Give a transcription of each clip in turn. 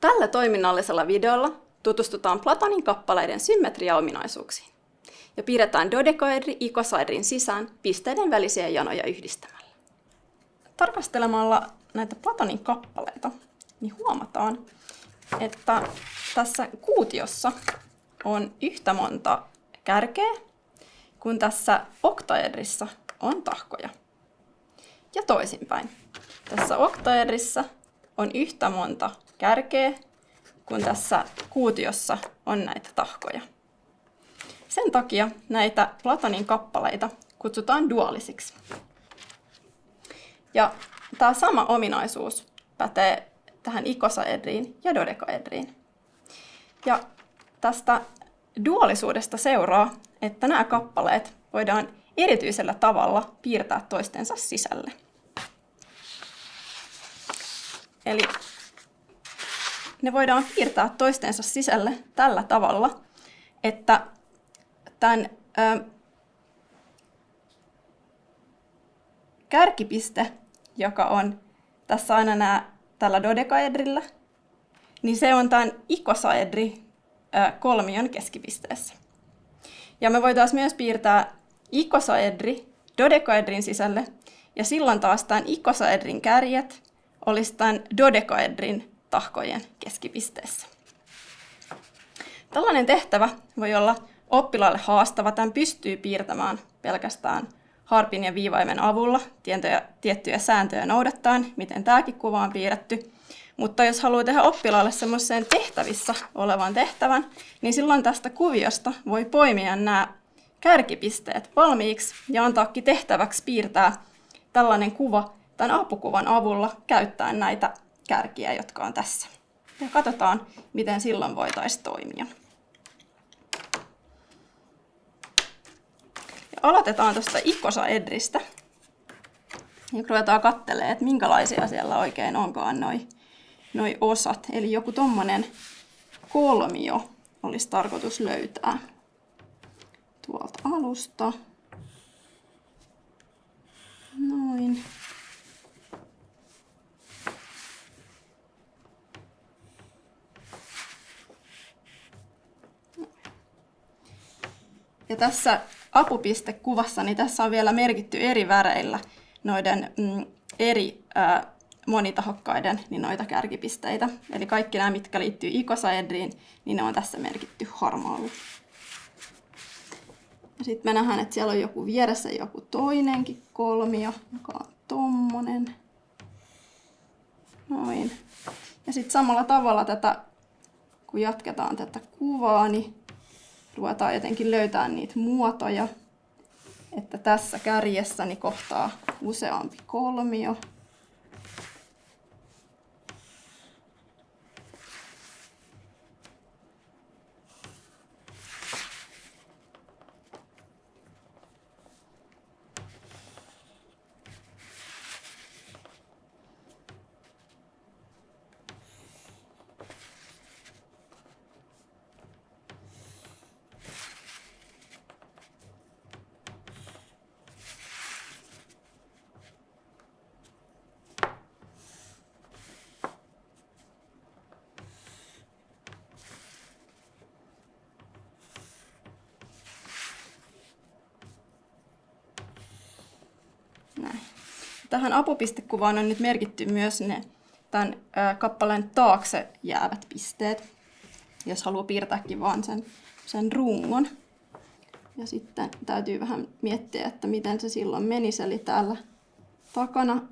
Tällä toiminnallisella videolla tutustutaan Platonin kappaleiden symmetriaominaisuuksiin ja piirretään dodekoedri ikosaedrin sisään pisteiden välisiä janoja yhdistämällä. Tarkastelemalla näitä Platonin kappaleita, niin huomataan, että tässä kuutiossa on yhtä monta kärkeä, kun tässä oktaedrissa on tahkoja. Ja toisinpäin. Tässä oktaedrissa on yhtä monta kärkeä, kun tässä kuutiossa on näitä tahkoja. Sen takia näitä Platonin kappaleita kutsutaan duaalisiksi. Ja tämä sama ominaisuus pätee tähän ikosaedriin ja dodekaedriin. Ja tästä duaalisuudesta seuraa, että nämä kappaleet voidaan erityisellä tavalla piirtää toistensa sisälle. Eli ne voidaan piirtää toistensa sisälle tällä tavalla, että tämän ö, kärkipiste, joka on tässä aina nämä tällä dodekaedrillä, niin se on tämän ikosaedri ö, kolmion keskipisteessä. Ja me voitaisiin myös piirtää ikosaedri dodekaedrin sisälle, ja silloin taas tämän ikosaedrin kärjet olisi tämän dodekaedrin tahkojen keskipisteessä. Tällainen tehtävä voi olla oppilaalle haastava. Tämän pystyy piirtämään pelkästään harpin ja viivaimen avulla tiettyjä, sääntöjä noudattaen, miten tämäkin kuva on piirretty. Mutta jos haluaa tehdä oppilaalle semmoisen tehtävissä olevan tehtävän, niin silloin tästä kuviosta voi poimia nämä kärkipisteet valmiiksi ja antaakin tehtäväksi piirtää tällainen kuva tämän apukuvan avulla käyttäen näitä kärkiä, jotka on tässä. Ja katsotaan, miten silloin voitaisiin toimia. Ja aloitetaan tuosta ikosaedristä. Ja ruvetaan katselemaan, että minkälaisia siellä oikein onkaan noi, noi osat. Eli joku tommonen kolmio olisi tarkoitus löytää tuolta alusta. Noin. Ja tässä apupistekuvassa, niin tässä on vielä merkitty eri väreillä noiden mm, eri ää, monitahokkaiden niin noita kärkipisteitä. Eli kaikki nämä, mitkä liittyy ikosaedriin, niin ne on tässä merkitty harmaalla. Ja sitten me nähdään, että siellä on joku vieressä joku toinenkin kolmio, joka on tommonen. Noin. Ja sitten samalla tavalla tätä, kun jatketaan tätä kuvaa, niin ruvetaan jotenkin löytämään niitä muotoja, että tässä kärjessäni kohtaa useampi kolmio. Näin. Tähän apupistekuvaan on nyt merkitty myös ne tämän kappaleen taakse jäävät pisteet, jos haluaa piirtääkin vaan sen, sen rungon. Ja sitten täytyy vähän miettiä, että miten se silloin menisi. Eli täällä takana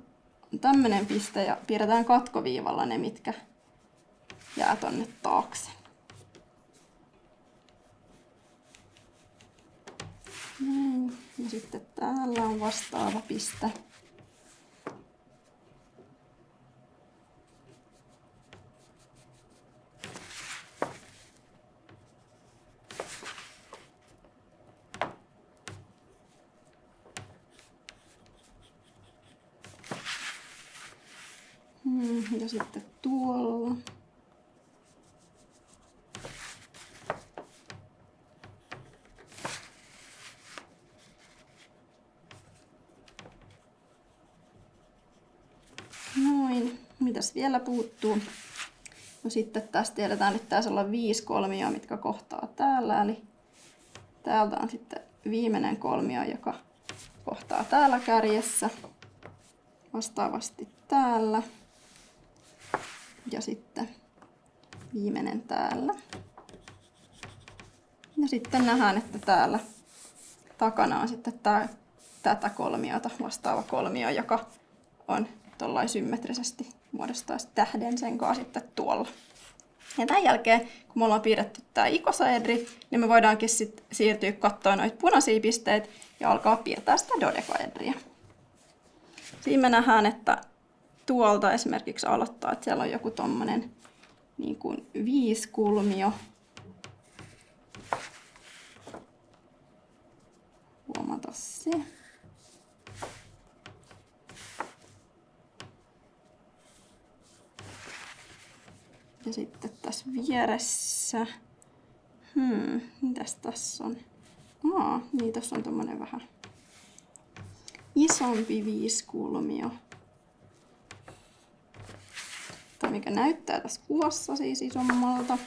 on tämmöinen piste ja piirretään katkoviivalla ne, mitkä jää tonne taakse. Näin. Ja sitten täällä on vastaava piste. Ja sitten tuolla. Noin. Mitäs vielä puuttuu? No sitten tästä tiedetään, että tässä olla viisi kolmioa, mitkä kohtaa täällä. Eli täältä on sitten viimeinen kolmio, joka kohtaa täällä kärjessä. Vastaavasti täällä. Ja sitten viimeinen täällä. Ja sitten nähdään, että täällä takana on sitten tää, tätä kolmiota vastaava kolmio, joka on tuollain symmetrisesti muodostaisi tähden sen kanssa sitten tuolla. Ja tämän jälkeen, kun me ollaan piirretty tämä ikosaedri, niin me voidaankin sit siirtyä katsoa noita punaisia pisteitä ja alkaa piirtää sitä dodekaedriä. Siinä me nähdään, että tuolta esimerkiksi aloittaa, että siellä on joku tommonen niin viiskulmio. Huomata se. Ja sitten tässä vieressä, hmm, mitäs tässä on? Aa, niin tässä on tommonen vähän isompi viiskulmio. Mikä näyttää tässä kuvassa siis isommalta.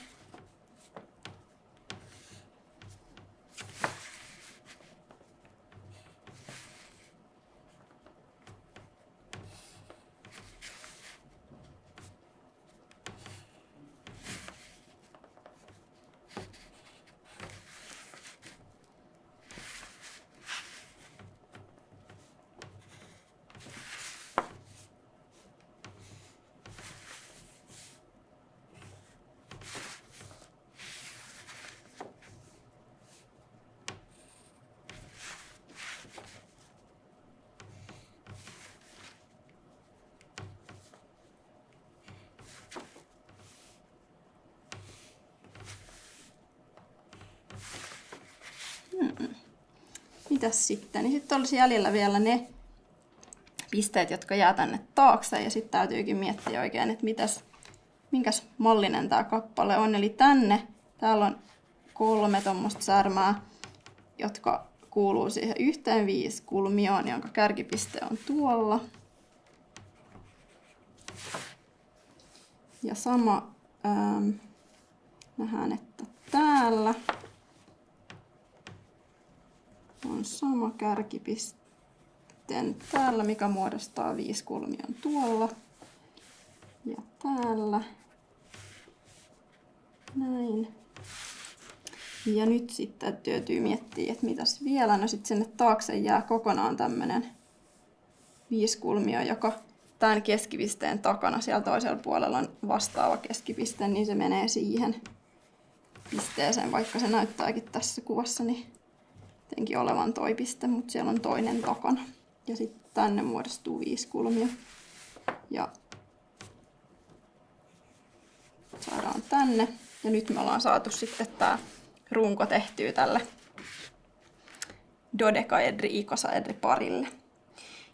Mitäs sitten? Niin sitten olisi jäljellä vielä ne pisteet, jotka jää tänne taakse. Ja sitten täytyykin miettiä oikein, että mitäs, minkäs mallinen tämä kappale on. Eli tänne, täällä on kolme tuommoista särmää, jotka kuuluu siihen yhteen viisi kulmioon, jonka kärkipiste on tuolla. Ja sama ähm, nähdään, että täällä on sama kärkipiste täällä, mikä muodostaa viisi kulmion tuolla. Ja täällä. Näin. Ja nyt sitten täytyy miettiä, että mitäs vielä. No sitten sinne taakse jää kokonaan tämmönen viiskulmio, joka tämän keskipisteen takana siellä toisella puolella on vastaava keskipiste, niin se menee siihen pisteeseen, vaikka se näyttääkin tässä kuvassa, niin jotenkin olevan toi piste, mutta siellä on toinen takana. Ja sitten tänne muodostuu viisi kulmia. Ja saadaan tänne. Ja nyt me ollaan saatu sitten tämä runko tehtyä tälle dodekaedri ikosaedri parille.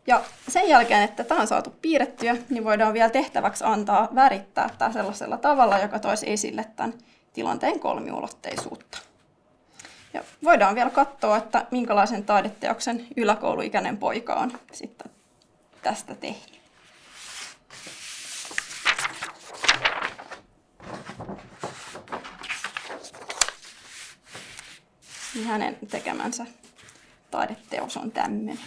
Ja sen jälkeen, että tämä on saatu piirrettyä, niin voidaan vielä tehtäväksi antaa värittää tämä sellaisella tavalla, joka toisi esille tämän tilanteen kolmiulotteisuutta. Ja voidaan vielä katsoa, että minkälaisen taideteoksen yläkouluikäinen poika on sitten tästä tehnyt. Niin hänen tekemänsä taideteos on tämmöinen.